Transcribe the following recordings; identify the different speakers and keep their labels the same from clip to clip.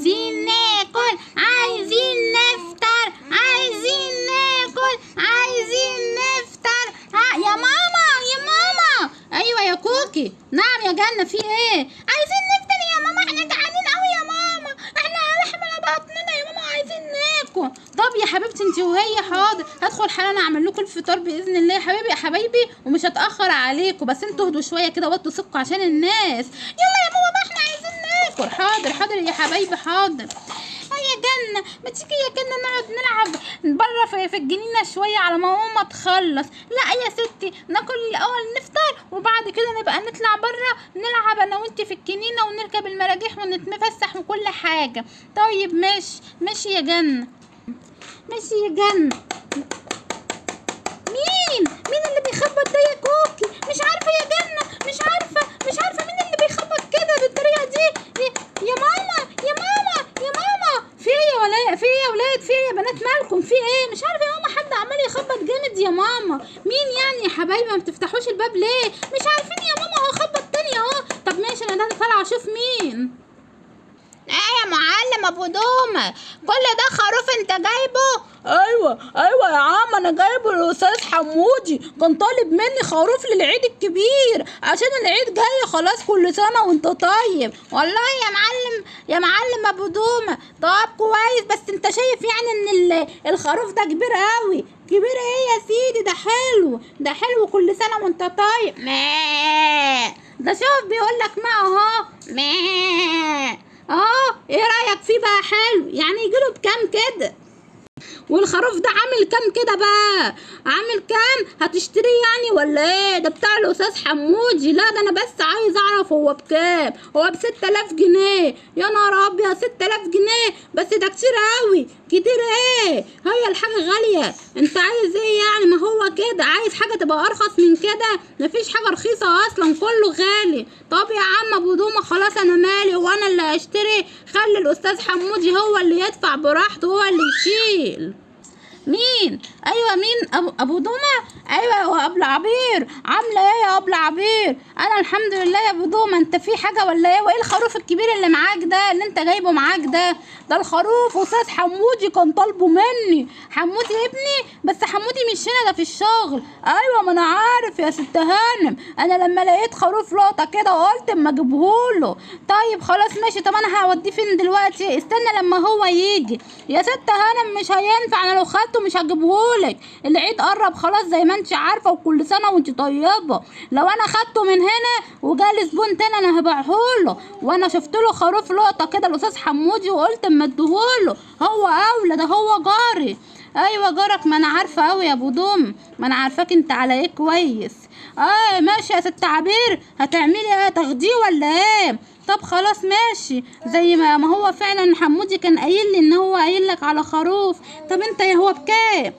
Speaker 1: عايزين ناكل عايزين نفطر عايزين ناكل عايزين نفطر. يا ماما يا ماما. أيوه يا كوكي. نعم يا جنة في إيه؟ عايزين نفطر يا ماما. إحنا جعانين قوي يا ماما. إحنا لحمنا بطننا يا ماما. عايزين ناكل. طب يا حبيبتي انت وهي حاضر. هدخل حالا أعمل لكم الفطار بإذن الله يا حبيبي يا حبايبي. ومش هتأخر عليكم بس أنتوا اهدوا شوية كده وطوا ثقوا عشان الناس. يلا يا ماما بقى إحنا ناكل حاضر حاضر يا حبايبي حاضر. يا جنة ما تيجي يا جنة نقعد نلعب بره في, في الجنينة شوية على ما ماما تخلص. لا يا ستي ناكل الأول نفطر وبعد كده نبقى نطلع بره نلعب أنا وأنت في الجنينة ونركب المراجيح ونتفسح وكل حاجة. طيب ماشي ماشي يا جنة. ماشي يا جنة. مين؟ مين اللي بيخبط ده يا كوكي؟ مش عارفة يا جنة مش عارفة مش عارفة مين اللي بيخبط كده بالطريقة دي. يا- يا ماما يا ماما يا ماما. في إيه يا ولا في إيه يا ولاد؟ في إيه يا بنات مالكم؟ في إيه؟ مش عارفة يا ماما حد عمال يخبط جامد يا ماما. مين يعني يا حبايبي؟ ما بتفتحوش الباب ليه؟ مش عارفين يا ماما هو خبط تاني أهو. طب ماشي أنا ده طالعة أشوف مين. معلم أبو دومة كل ده خروف أنت جايبه؟
Speaker 2: أيوه أيوه يا عم أنا جايبه الاستاذ حمودي. كان طالب مني خروف للعيد الكبير. عشان العيد جاي خلاص كل سنة وأنت طيب.
Speaker 1: والله يا معلم يا معلم أبو دومة طب كويس بس أنت شايف يعني إن ال- الخروف ده كبير قوي كبير إيه يا سيدي؟ ده حلو. ده حلو كل سنة وأنت طيب. ده شوف بيقول لك ما أهو. آه إيه رأيك فيه بقى حلو؟ يعني يجيله بكام كده. والخروف ده عامل كام كده بقى؟ عامل كام؟ هتشتريه يعني ولا إيه؟ ده بتاع الأستاذ حمودي. لا ده أنا بس عايز أعرف هو بكام؟ هو بستة الاف جنيه. يا نهار أبيض ستة الاف جنيه؟ بس ده كتير قوي كتير إيه؟ هي الحاجة غالية. أنت عايز إيه يعني؟ ما هو كده. عايز حاجة تبقى أرخص من كده؟ مفيش حاجة رخيصة أصلا. كله غالي. طب يا عم أبو دومة خلاص أنا مالي وأنا اللي هشتري. خلي الأستاذ حمودي هو اللي يدفع براحته هو اللي يشيل. scale مين؟ أيوه مين؟ ابو أبو دومه أيوه هو أبو عبير عاملة إيه يا أبو عبير أنا الحمد لله يا أبو دومه أنت في حاجة ولا إيه؟ وإيه الخروف الكبير اللي معاك ده؟ اللي أنت جايبه معاك ده؟ ده الخروف أستاذ حمودي كان طالبه مني. حمودي ابني. بس حمودي مش هنا ده في الشغل. أيوه ما أنا عارف يا ست هانم. أنا لما لقيت خروف لقطة كده قلت أما اجيبهوله طيب خلاص ماشي. طب أنا هوديه فين دلوقتي؟ استنى لما هو يجي. يا ست هانم مش هينفع. أنا لو خدته مش هجيبهولك. العيد قرب خلاص زي ما انت عارفة وكل سنة وانت طيبة. لو أنا خدته من هنا وجالي زبون تاني أنا هبيعهوله. وأنا شفت له خروف لقطة كده الأستاذ حمودي وقلت أما اديهوله. هو أولى ده هو جاري. أيوه جارك ما أنا عارفة قوي يا أبو دوم. ما أنا عارفاك أنت على إيه كويس. آه ماشي يا ست عبير. هتعملي إيه؟ تاخديه ولا إيه؟ طب خلاص ماشي. زي ما ما هو فعلا حمودي كان قايل لي إن هو قايل لك على خروف. طب أنت يا هو بكام؟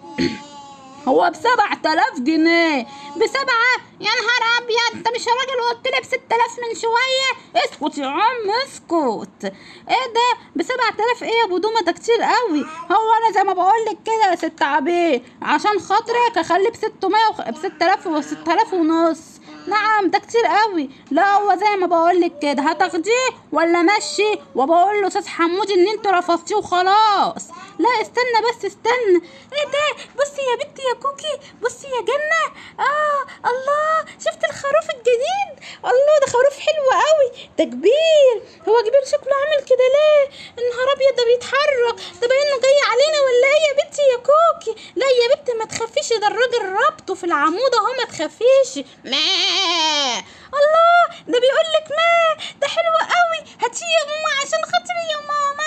Speaker 2: هو بسبعة آلاف جنيه.
Speaker 1: بسبعة؟ يا نهار أبيض. انت مش راجل قلت لي بست آلاف من شوية؟
Speaker 2: اسكت يا عم اسكت.
Speaker 1: إيه ده؟ بسبعة آلاف إيه يا أبو دومة؟ ده كتير قوي. هو أنا زي ما بقول لك كده يا ست عبير عشان خاطرك اخليه بستمية وخ... بست آلاف وست آلاف ونص. نعم ده كتير قوي. لا هو زي ما بقول لك كده. هتاخديه ولا مشي؟ وبقول له أستاذ حمودي إن انت رفضتيه وخلاص. لا استنى بس استنى. إيه ده؟ بصي يا بنتي يا كوكي بصي يا جنة. آه الله. شفت الخروف الجديد؟ الله ده خروف حلو قوي. ده كبير. هو كبير شكله عامل كده ليه؟ النهار أبيض ده بيتحرك. ده باين جاي علينا ولا إيه يا بنتي يا كوكي؟ لا يا بنتي ما تخافيش. ده الراجل ربطه في العمود أهو ما تخافيش. ما الله ده بيقول لك ما ده حلو قوي. هاتيه يا ماما عشان خاطري يا ماما.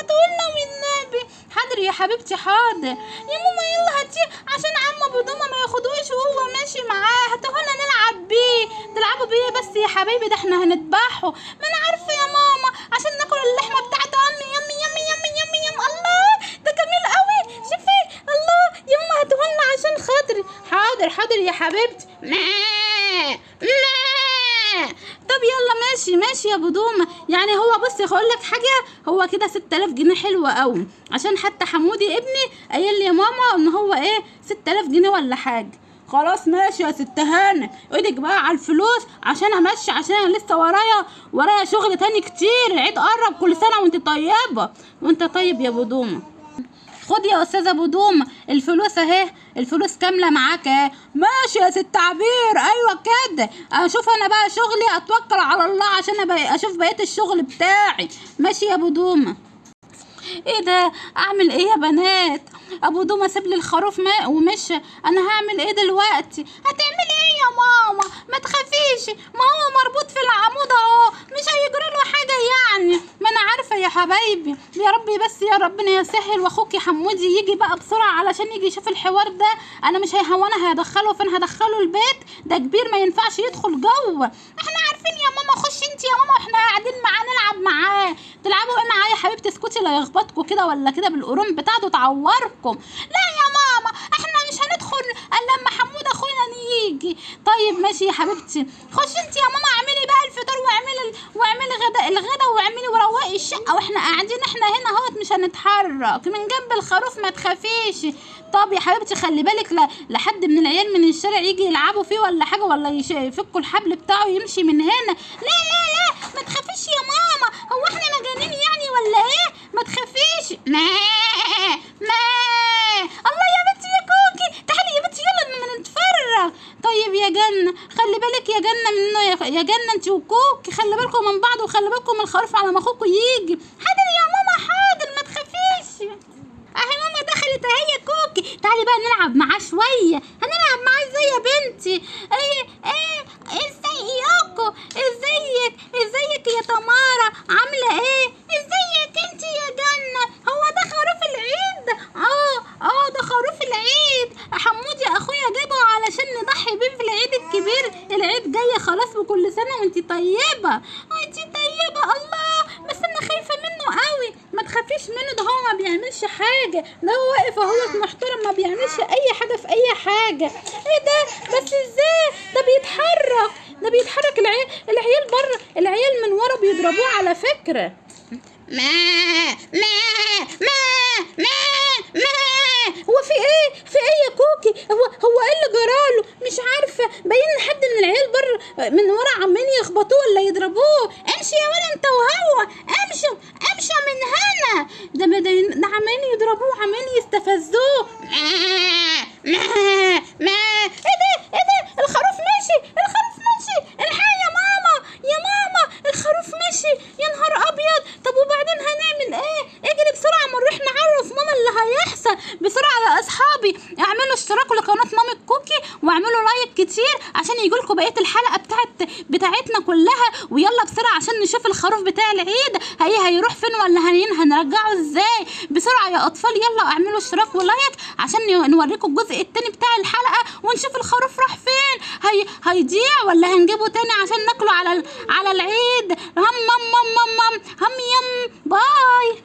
Speaker 1: حاضر يا حبيبتي حاضر. يا ماما يلا هاتيه. عشان عم ابو دومه ما ياخدوش وهو ماشي معاه. هاتوهولنا نلعب بيه. تلعبوا بيه بس يا حبيبي ده إحنا هنذبحه. ما أنا عارفه يا ماما. عشان ناكل اللحمه بتاعته. امي يمي يمي يمي يمي يم الله ده جميل قوي. شوفي. الله يا ماما هاتوهولنا عشان خاطري. حاضر حاضر يا حبيبتي ما ما طب يلا ماشي ماشي يا أبو دومه يعني هو بص هقول لك حاجة هو كده 6000 جنيه حلوة قوي. عشان حتى حمودي ابني قايل لي يا ماما إن هو إيه 6000 جنيه ولا حاجة.
Speaker 2: خلاص ماشي يا ست هانم إيدك بقى على الفلوس عشان امشي عشان أنا لسه ورايا ورايا شغل تاني كتير. العيد قرب كل سنة وأنت طيبة.
Speaker 1: وأنت طيب يا بدومه خد يا أستاذة بدومه الفلوس أهي الفلوس كاملة معاك أهي.
Speaker 2: ماشي يا ست عبير أيوه كده
Speaker 1: أشوف أنا بقى شغلي أتوكل على الله عشان أشوف بقية الشغل بتاعي. ماشي يا بدومه إيه ده؟ أعمل إيه يا بنات؟ أبو دومه ساب لي الخروف ما ومشى أنا هعمل إيه دلوقتي؟ هتعمل إيه يا ماما؟ ما تخافيش. ما هو مربوط في العمود اهو مش هيجرى له حاجة يعني ما أنا عارفه يا حبايبي يا ربي بس يا ربنا يسهل واخوك يا حمودي يجي بقى بسرعة علشان يجي يشوف الحوار ده. أنا مش هيهونه هيدخله فين؟ هدخله البيت. ده كبير ما ينفعش يدخل جوه. إحنا عارفين يا ماما خش أنت يا ماما وإحنا قاعدين معاه نلعب معاه. تلعبوا إيه معاه يا حبيبتي؟ اسكتي لا يخبطكوا كده ولا كده بالقرون بتاعته تعوركم. لا يا ماما إحنا مش هندخل إلا لما حمود اخونا يجي. طيب ماشي يا حبيبتي خش أنت يا ماما اعملي بقى الفطار واعملي واعملي غدا الغدا واعملي وروقي الشقة. وإحنا قاعدين إحنا هنا اهوت مش هنتحرك. من جنب الخروف ما تخافيش. طب يا حبيبتي خلي بالك ل- لحد من العيال من الشارع يجي يلعبوا فيه ولا حاجة ولا يفكوا الحبل بتاعه يمشي من هنا. لا لا لا ما تخافيش يا ماما هو إحنا مجانين يعني ولا إيه ما تخافيش ما ما الله يا بنتي يا كوكي تعالي يا بنتي يلا لما نتفرج طيب يا جنة خلي بالك يا جنة منه يا- يا جنة انت وكوكي خلي بالكم من بعض وخلي بالكم من الخروف على ما أخوكوا يجي حاضر يا ماما حاضر ما تخافيش. أهي ماما دخلت أهي كوكي. تعالي بقى نلعب معاه شوية. هنلعب معاه إزاي يا بنتي؟ إيه إيه ازيكوا إزيك إزيك يا تمارا عاملة إيه ازيك انت يا جنه هو ده خروف العيد آه آه ده خروف العيد حمودي اخويا جابه علشان نضحي بيه في العيد الكبير العيد جاي خلاص وكل سنه وانت طيبه وانت طيبه الله بس أنا خايفه منه قوي ما تخافيش منه ده هو ما بيعملش حاجة. ده هو واقف اهوت محترم ما بيعملش أي حاجة في أي حاجة. إيه ده؟ بس إزاي؟ ده بيتحرك. ده بيتحرك. العيال العيال بره العيال من ورا بيضربوه على فكرة. ما ما ما ما ما. هو في إيه؟ في إيه يا كوكي؟ هو هو إيه اللي جراله مش عارفة. باين حد من العيال بره من ورا عمالين يخبطوه ولا يضربوه. امشي يا ولا انت وهو امشوا امشوا من هنا ده بدين ده عمالين يضربوه عمالين يستفزوه. ما ما إيه ده؟ إيه ده؟ الخروف ماشي الخروف ماشي. الحق يا ماما يا ماما الخروف ماشي. يا نهار أبيض. طب وبعدين هنعمل إيه؟ اجري بسرعة ما نروح نعرف ماما اللي هيحصل. بسرعة أصحابي. اعملوا اشتراكوا لقناة مامي كوكي واعملوا لايك كتير عشان يجيلكوا بقية الحلقة بتاعت بتاعتنا كلها. ويلا بسرعة عشان نشوف الخروف بتاع العيد. هي هيروح فين ولا هين هنرجعه إزاي؟ بسرعة يا أطفال. يلا اعملوا اشتراك ولايك عشان نوريكم الجزء التاني بتاع الحلقة ونشوف الخروف راح فين. هي هيضيع ولا هنجيبه تاني عشان ناكله على على العيد؟ هم هم هم هم هم يم باي